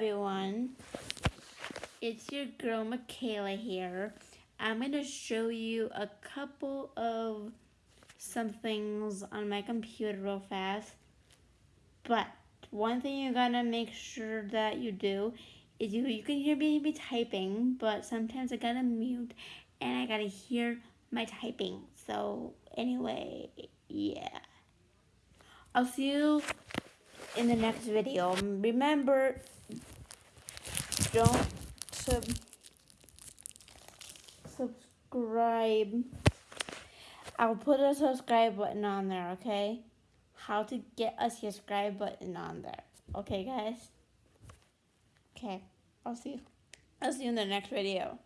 everyone. It's your girl Michaela here. I'm going to show you a couple of some things on my computer real fast. But one thing you're going to make sure that you do is you, you can hear me be typing, but sometimes I got to mute and I got to hear my typing. So anyway, yeah. I'll see you in the next video. Remember, don't sub subscribe. I'll put a subscribe button on there, okay? How to get a subscribe button on there. Okay, guys? Okay, I'll see you. I'll see you in the next video.